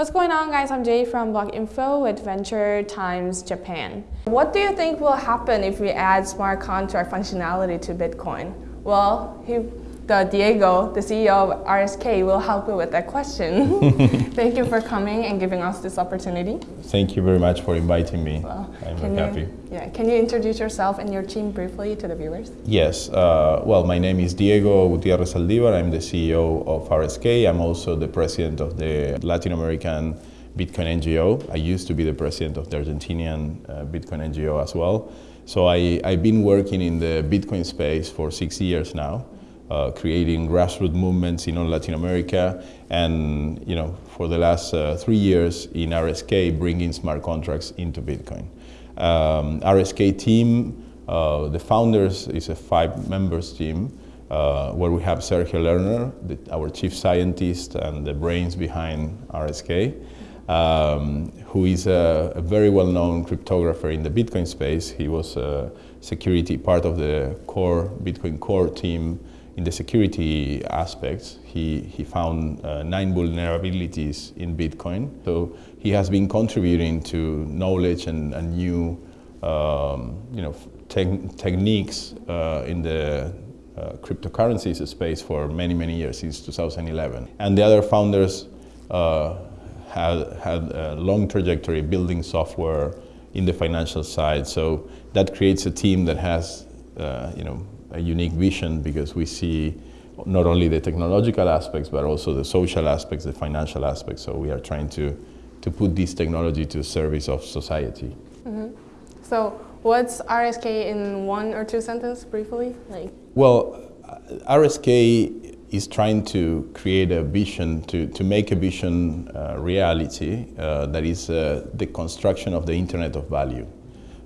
What's going on guys? I'm Jay from Block Info with Venture Times Japan. What do you think will happen if we add smart contract functionality to Bitcoin? Well, he the Diego, the CEO of RSK, will help you with that question. Thank you for coming and giving us this opportunity. Thank you very much for inviting me. Well, I'm very happy. Yeah, can you introduce yourself and your team briefly to the viewers? Yes, uh, well, my name is Diego Gutierrez Zaldivar. I'm the CEO of RSK. I'm also the president of the Latin American Bitcoin NGO. I used to be the president of the Argentinian uh, Bitcoin NGO as well. So I, I've been working in the Bitcoin space for six years now uh, creating grassroots movements in all Latin America, and you know, for the last uh, three years in RSK, bringing smart contracts into Bitcoin. Um, RSK team, uh, the founders is a five members team, uh, where we have Sergio Lerner, the, our chief scientist and the brains behind RSK, um, who is a, a very well-known cryptographer in the Bitcoin space. He was a security part of the core Bitcoin core team in the security aspects, he, he found uh, nine vulnerabilities in Bitcoin. So he has been contributing to knowledge and, and new um, you know, te techniques uh, in the uh, cryptocurrencies space for many, many years, since 2011. And the other founders uh, had, had a long trajectory building software in the financial side. So that creates a team that has uh, you know, a unique vision because we see not only the technological aspects, but also the social aspects, the financial aspects. So we are trying to, to put this technology to service of society. Mm -hmm. So what's RSK in one or two sentences briefly? Like Well, RSK is trying to create a vision, to, to make a vision uh, reality uh, that is uh, the construction of the Internet of Value.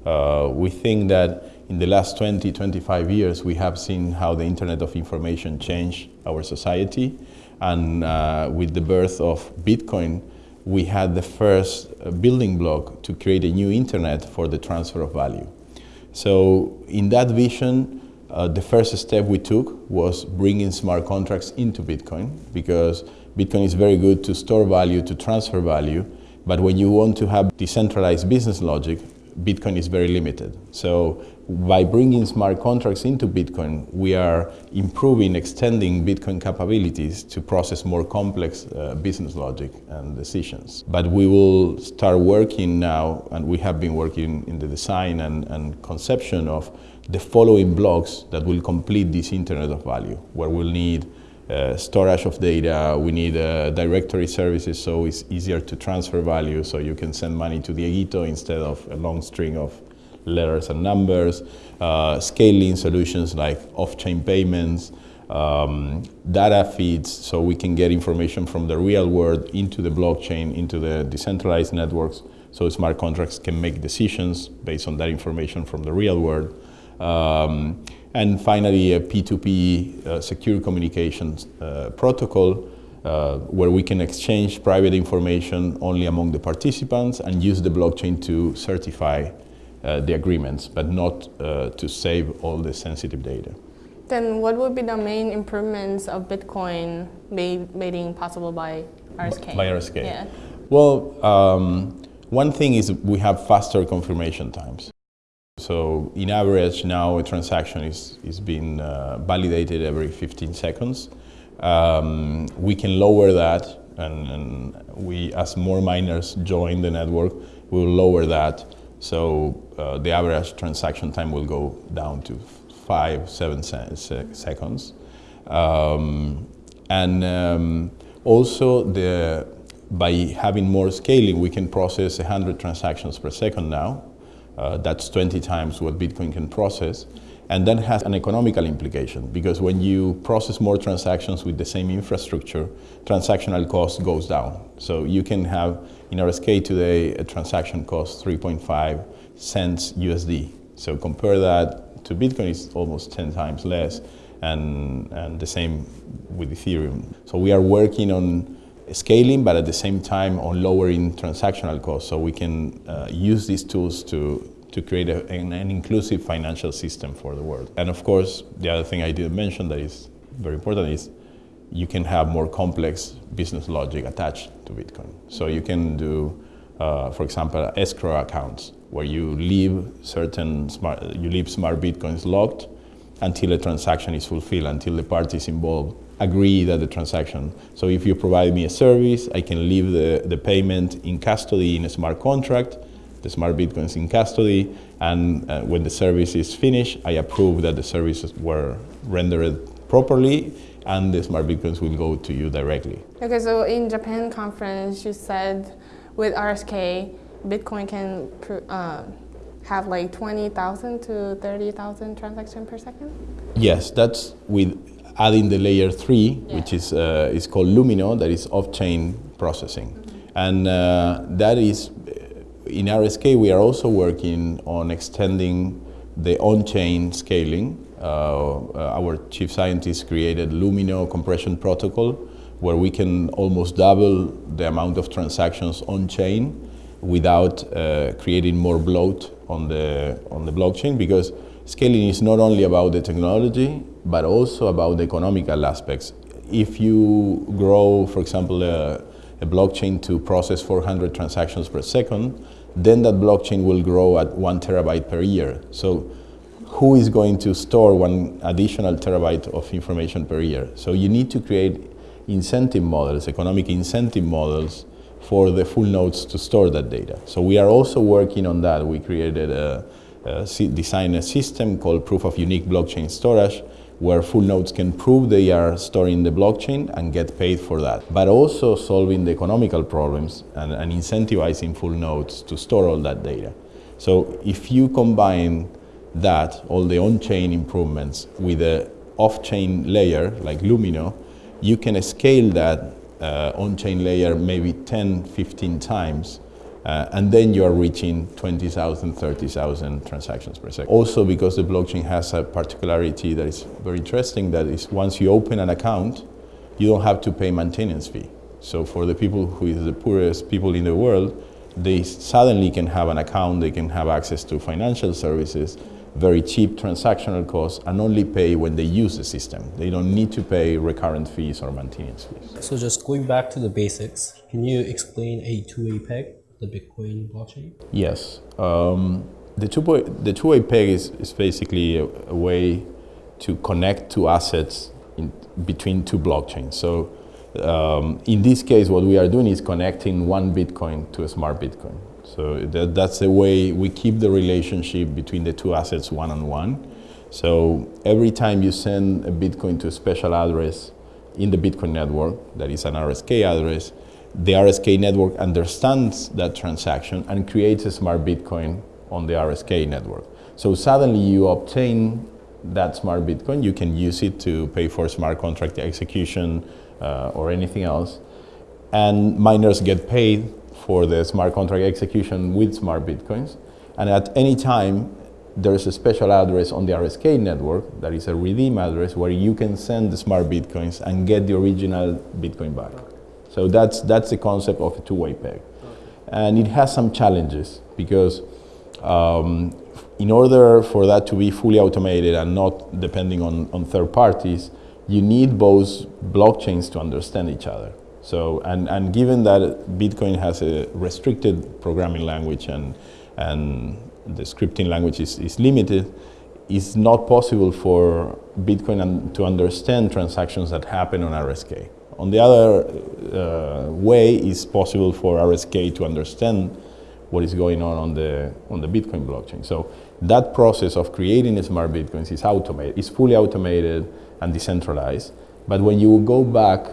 Uh, we think that in the last 20, 25 years, we have seen how the Internet of Information changed our society. And uh, with the birth of Bitcoin, we had the first uh, building block to create a new Internet for the transfer of value. So in that vision, uh, the first step we took was bringing smart contracts into Bitcoin because Bitcoin is very good to store value, to transfer value, but when you want to have decentralized business logic, Bitcoin is very limited. So by bringing smart contracts into Bitcoin, we are improving, extending Bitcoin capabilities to process more complex uh, business logic and decisions. But we will start working now, and we have been working in the design and, and conception of the following blocks that will complete this Internet of Value, where we'll need uh, storage of data, we need uh, directory services so it's easier to transfer value so you can send money to Dieguito instead of a long string of letters and numbers, uh, scaling solutions like off-chain payments, um, data feeds so we can get information from the real world into the blockchain, into the decentralized networks so smart contracts can make decisions based on that information from the real world. Um, and finally, a P2P uh, secure communications uh, protocol uh, where we can exchange private information only among the participants and use the blockchain to certify the agreements, but not uh, to save all the sensitive data. Then what would be the main improvements of Bitcoin made, made possible by RSK? By RSK? Yeah. Well, um, one thing is we have faster confirmation times. So in average now a transaction is, is being uh, validated every 15 seconds. Um, we can lower that and, and, we, as more miners join the network, we will lower that. So uh, the average transaction time will go down to five, seven se se seconds. Um, and um, also the, by having more scaling, we can process 100 transactions per second now uh, that's 20 times what Bitcoin can process. And that has an economical implication because when you process more transactions with the same infrastructure, transactional cost goes down. So you can have, in RSK today, a transaction cost 3.5 cents USD. So compare that to Bitcoin, it's almost 10 times less, and, and the same with Ethereum. So we are working on scaling, but at the same time on lowering transactional costs so we can uh, use these tools to, to create a, an, an, inclusive financial system for the world. And of course, the other thing I didn't mention that is very important is you can have more complex business logic attached to Bitcoin. So you can do, uh, for example, escrow accounts where you leave certain smart, you leave smart Bitcoins locked until a transaction is fulfilled, until the parties involved agree that the transaction. So if you provide me a service, I can leave the, the payment in custody in a smart contract, the smart Bitcoins in custody, and uh, when the service is finished, I approve that the services were rendered properly and the smart Bitcoins will go to you directly. Okay, so in Japan conference, you said with RSK, Bitcoin can uh, have like 20,000 to 30,000 transactions per second? Yes, that's with adding the layer three, yeah. which is, uh, is called Lumino, that is off-chain processing. Mm -hmm. And uh, that is, in RSK, we are also working on extending the on-chain scaling uh, our chief scientist created Lumino compression protocol where we can almost double the amount of transactions on chain without uh, creating more bloat on the, on the blockchain because scaling is not only about the technology but also about the economical aspects. If you grow, for example, a blockchain to process 400 transactions per second, then that blockchain will grow at one terabyte per year. So who is going to store one additional terabyte of information per year. So you need to create incentive models, economic incentive models for the full nodes to store that data. So we are also working on that. We created a, a designed a system called proof of unique blockchain storage where full nodes can prove they are storing the blockchain and get paid for that. But also solving the economical problems and, and incentivizing full nodes to store all that data. So if you combine that, all the on-chain improvements with a off-chain layer like Lumino, you can scale that uh, on-chain layer maybe 10, 15 times uh, and then you are reaching 20,000, 30,000 transactions per second. Also because the blockchain has a particularity that is very interesting, that is once you open an account, you don't have to pay maintenance fee. So for the people who is the poorest people in the world, they suddenly can have an account, they can have access to financial services, very cheap transactional costs and only pay when they use the system. They don't need to pay recurrent fees or maintenance fees. So just going back to the basics, can you explain a two-way peg, the Bitcoin blockchain? Yes. Um, the two-way the two-way peg is, is basically a, a, way to connect two assets in, between two blockchains. So um, in this case, what we are doing is connecting one Bitcoin to a smart Bitcoin. So that, that's the way we keep the relationship between the two assets one-on-one. -on -one. So every time you send a Bitcoin to a special address in the Bitcoin network, that is an RSK address, the RSK network understands that transaction and creates a smart Bitcoin on the RSK network. So suddenly you obtain that smart Bitcoin, you can use it to pay for smart contract execution uh, or anything else. And miners get paid for the smart contract execution with smart bitcoins. And at any time, there is a special address on the RSK network that is a redeem address where you can send the smart bitcoins and get the original bitcoin back. So that's, that's the concept of a two-way peg. And it has some challenges because um, in order for that to be fully automated and not depending on, on third parties, you need both blockchains to understand each other. So, and, and given that Bitcoin has a restricted programming language and, and the scripting language is, is limited, it's not possible for Bitcoin to understand transactions that happen on RSK. On the other uh, way, it's possible for RSK to understand what is going on on the, on the Bitcoin blockchain. So that process of creating smart Bitcoins is automated, it's fully automated and decentralized. But when you go back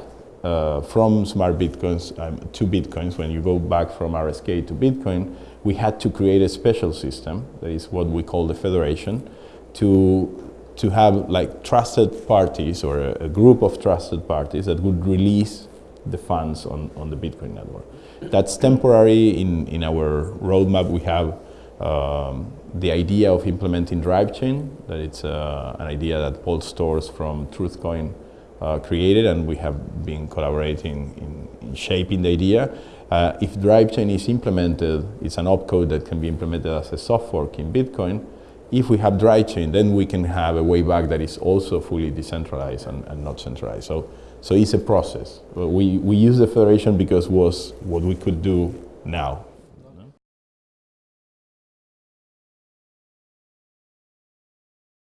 uh, from smart bitcoins um, to bitcoins, when you go back from RSK to Bitcoin, we had to create a special system, that is what we call the federation, to, to have like trusted parties or a, a group of trusted parties that would release the funds on, on the Bitcoin network. That's temporary. In, in our roadmap, we have um, the idea of implementing drive chain, that it's uh, an idea that Paul Sztorc from Truthcoin uh, created and we have been collaborating in, in shaping the idea. Uh, if chain is implemented, it's an opcode that can be implemented as a soft fork in Bitcoin. If we have drive chain, then we can have a way back that is also fully decentralized and, and not centralized. So, so it's a process. We, we use the federation because was what we could do now.